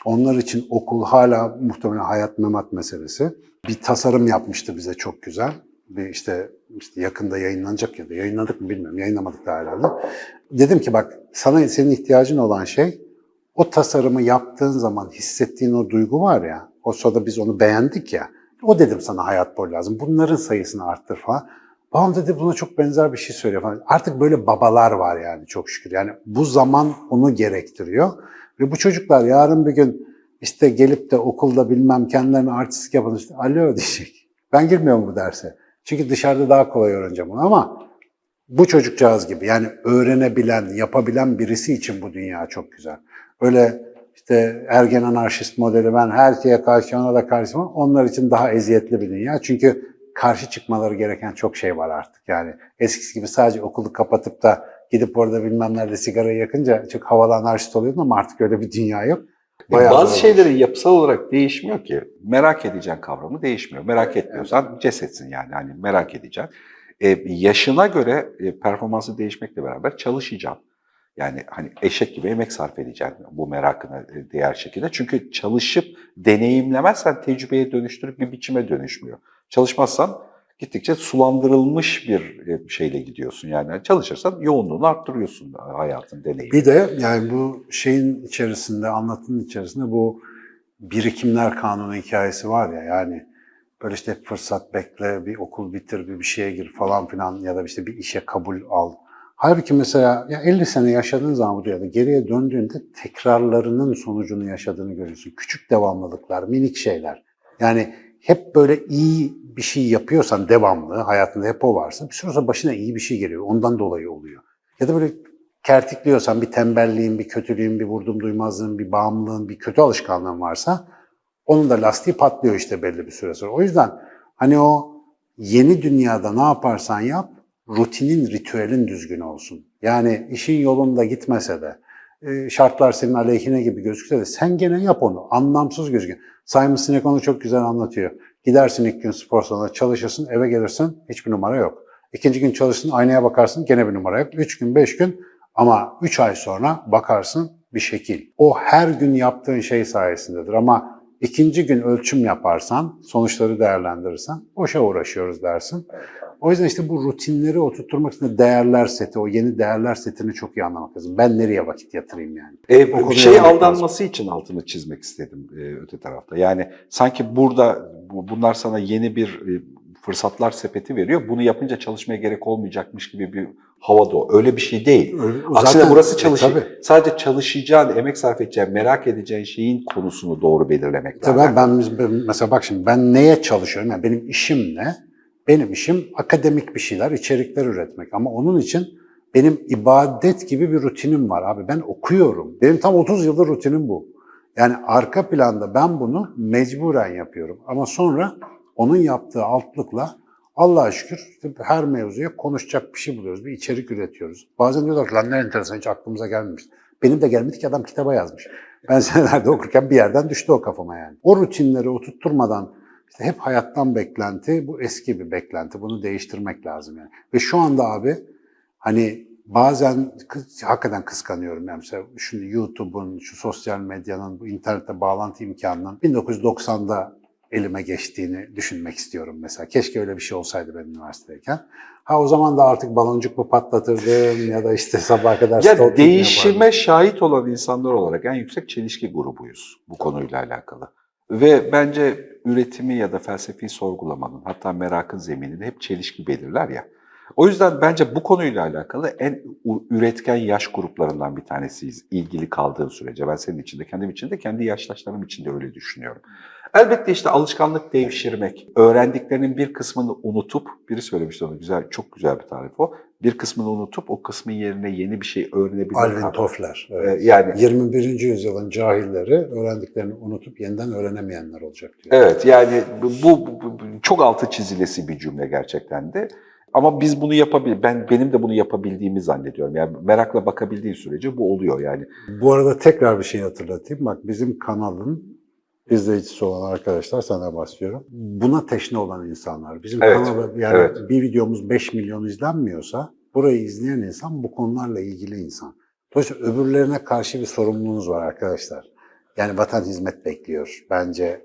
Onlar için okul hala muhtemelen hayat memat meselesi. Bir tasarım yapmıştı bize çok güzel. Bir işte, işte yakında yayınlanacak ya da yayınladık mı bilmiyorum. Yayınlamadık da herhalde. Dedim ki bak sana senin ihtiyacın olan şey o tasarımı yaptığın zaman hissettiğin o duygu var ya, o sırada biz onu beğendik ya, o dedim sana hayat boyu lazım. Bunların sayısını arttır falan. Babam dedi buna çok benzer bir şey söylüyor falan. Artık böyle babalar var yani çok şükür. Yani bu zaman onu gerektiriyor. Ve bu çocuklar yarın bir gün işte gelip de okulda bilmem kendilerine artistik yapın işte alo diyecek. Ben girmiyorum bu derse. Çünkü dışarıda daha kolay öğreneceğim bunu ama bu çocukcağız gibi yani öğrenebilen, yapabilen birisi için bu dünya çok güzel. Öyle işte ergen anarşist modeli ben her şeye karşı ona da karşı onlar için daha eziyetli bir dünya. Çünkü karşı çıkmaları gereken çok şey var artık. Yani eskisi gibi sadece okulu kapatıp da gidip orada bilmem nerede sigarayı yakınca çok havalı anarşist oluyordun ama artık öyle bir dünya yok. Bayağı Bazı şeylerin yapısal olarak değişmiyor ki. Merak edeceğin kavramı değişmiyor. Merak etmiyorsan cesetsin yani. Hani merak edeceksin. E, yaşına göre e, performansı değişmekle beraber çalışacaksın. Yani hani eşek gibi emek sarf edeceksin bu merakına e, değer şekilde. Çünkü çalışıp deneyimlemezsen tecrübeye dönüştürüp bir biçime dönüşmüyor. Çalışmazsan gittikçe sulandırılmış bir e, şeyle gidiyorsun. Yani çalışırsan yoğunluğunu arttırıyorsun hayatın deneyimi. Bir de yani bu şeyin içerisinde, anlatının içerisinde bu birikimler kanunu hikayesi var ya yani böyle işte fırsat bekle, bir okul bitir, bir bir şeye gir falan filan ya da işte bir işe kabul al. Halbuki mesela ya 50 sene yaşadığın zaman bu dünyada geriye döndüğünde tekrarlarının sonucunu yaşadığını görüyorsun. Küçük devamlılıklar, minik şeyler. Yani hep böyle iyi bir şey yapıyorsan devamlı, hayatında hep o varsa bir süre sonra başına iyi bir şey geliyor. Ondan dolayı oluyor. Ya da böyle kertikliyorsan bir tembelliğin, bir kötülüğün, bir vurdum duymazlığın, bir bağımlılığın, bir kötü alışkanlığın varsa onun da lastiği patlıyor işte belli bir süre sonra. O yüzden hani o yeni dünyada ne yaparsan yap, rutinin, ritüelin düzgün olsun. Yani işin yolunda gitmese de, e, şartlar senin aleyhine gibi gözükse de sen gene yap onu. Anlamsız gözüküyor. Simon Sinek onu çok güzel anlatıyor. Gidersin ilk gün spor salonuna çalışırsın, eve gelirsin hiçbir numara yok. İkinci gün çalışırsın, aynaya bakarsın gene bir numara yok. Üç gün, beş gün ama üç ay sonra bakarsın bir şekil. O her gün yaptığın şey sayesindedir ama ikinci gün ölçüm yaparsan, sonuçları değerlendirirsen boşa uğraşıyoruz dersin. O yüzden işte bu rutinleri oturtturmak için de değerler seti, o yeni değerler setini çok iyi anlamak lazım. Ben nereye vakit yatırayım yani? E, O konuya şey aldanması için altını çizmek istedim e, öte tarafta. Yani sanki burada bu- bunlar sana yeni bir e, fırsatlar sepeti veriyor. Bunu yapınca çalışmaya gerek olmayacakmış gibi bir havada o. Öyle bir şey değil. Öyle- Aksine zaten- burası e, çalış. tabii. sadece çalışacağın, emek sarf edeceğin, merak edeceğin şeyin konusunu doğru belirlemek Tabii lazım. ben- ben- mesela bak şimdi ben neye çalışıyorum? Yani benim işim ne? Benim işim akademik bir şeyler, içerikler üretmek. Ama onun için benim ibadet gibi bir rutinim var abi. Ben okuyorum. Benim tam 30 yıldır rutinim bu. Yani arka planda ben bunu mecburen yapıyorum. Ama sonra onun yaptığı altlıkla Allah'a şükür her mevzuya konuşacak bir şey buluyoruz. Bir içerik üretiyoruz. Bazen diyorlar ki lan ne enteresan hiç aklımıza gelmemiş. Benim de gelmedi ki adam kitaba yazmış. Ben senelerde okurken bir yerden düştü o kafama yani. O rutinleri oturtturmadan işte hep hayattan beklenti, bu eski bir beklenti. Bunu değiştirmek lazım yani. Ve şu anda abi hani bazen hakikaten kıskanıyorum. Yani mesela şu YouTube'un, şu sosyal medyanın, bu internette bağlantı imkanının 1990'da elime geçtiğini düşünmek istiyorum mesela. Keşke öyle bir şey olsaydı ben üniversitedeyken. Ha o zaman da artık baloncuk mu patlatırdım ya da işte sabaha kadar Ya değişime yapardım. şahit olan insanlar olarak en yüksek çelişki grubuyuz bu konuyla alakalı. Ve bence üretimi ya da felsefi sorgulamanın hatta merakın zeminini hep çelişki belirler ya. O yüzden bence bu konuyla alakalı en üretken yaş gruplarından bir tanesiyiz ilgili kaldığın sürece. Ben senin için de kendim için de kendi yaştaşlarım için de öyle düşünüyorum. Elbette işte alışkanlık devşirmek, öğrendiklerinin bir kısmını unutup, biri söylemişti onu güzel, çok güzel bir tarif o. Bir kısmını unutup o kısmın yerine yeni bir şey öğrenebilmek. Alvin Toffler. evet. Ee, yani 21. yüzyılın cahilleri öğrendiklerini unutup yeniden öğrenemeyenler olacak diyor. Evet yani bu, bu- bu- bu çok altı çizilesi bir cümle gerçekten de. Ama biz bunu yapabil ben benim de bunu yapabildiğimi zannediyorum. Yani merakla bakabildiğin sürece bu oluyor yani. Bu arada tekrar bir şey hatırlatayım. Bak bizim kanalın izleyicisi olan arkadaşlar sana bahsediyorum. Buna teşne olan insanlar. Bizim Evet, kanalda yani evet. bir videomuz 5 milyon izlenmiyorsa burayı izleyen insan bu konularla ilgili insan. Dolayısıyla öbürlerine karşı bir sorumluluğunuz var arkadaşlar. Yani vatan hizmet bekliyor. Bence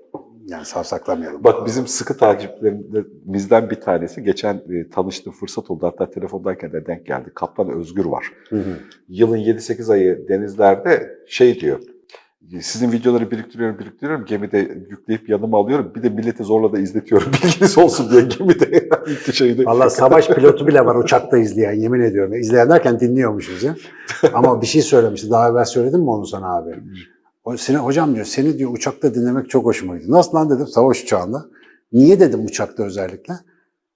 yani savsaklamayalım. Bak bizim sıkı takipçilerimizden bir tanesi geçen e, tanıştığım fırsat oldu. Hatta telefondayken de denk geldi. Kaptan Özgür var. Hı hı. Yılın 7-8 ayı denizlerde şey diyor. Sizin videoları biriktiriyorum, biriktiriyorum. Gemide yükleyip yanıma alıyorum. Bir de milleti zorla da izletiyorum. Bilginiz olsun diye gemide. şeyde. Valla savaş pilotu bile var uçakta izleyen yemin ediyorum. İzleyen derken dinliyormuşuz ya. Ama bir şey söylemişti. Daha evvel söyledim mi onu sana abi? O, seni, hocam diyor seni diyor uçakta dinlemek çok hoşuma gitti. Nasıl lan dedim savaş uçağında. Niye dedim uçakta özellikle?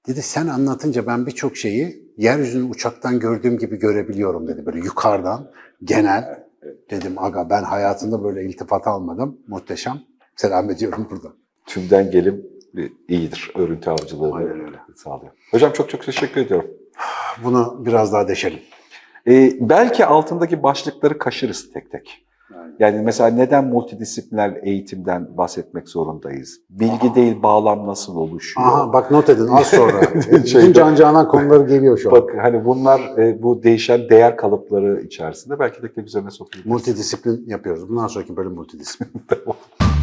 Dedi sen anlatınca ben birçok şeyi yeryüzünü uçaktan gördüğüm gibi görebiliyorum dedi. Böyle yukarıdan genel. Dedim aga ben hayatımda böyle iltifat almadım. Muhteşem. Selam ediyorum burada. Tümden gelim iyidir. Örüntü avcılığı Aynen öyle. sağlıyor. Hocam çok çok teşekkür ediyorum. Bunu biraz daha deşelim. Ee, belki altındaki başlıkları kaşırız tek tek. Yani mesela neden multidisipliner eğitimden bahsetmek zorundayız? Bilgi değil bağlam nasıl oluşuyor? Aha bak not edin az sonra. Bütün can canan konuları geliyor şu an. Bak hani bunlar e, bu değişen değer kalıpları içerisinde belki de üzerine sokuyor. Multidisiplin yapıyoruz. Bundan sonraki bölüm multidisiplin.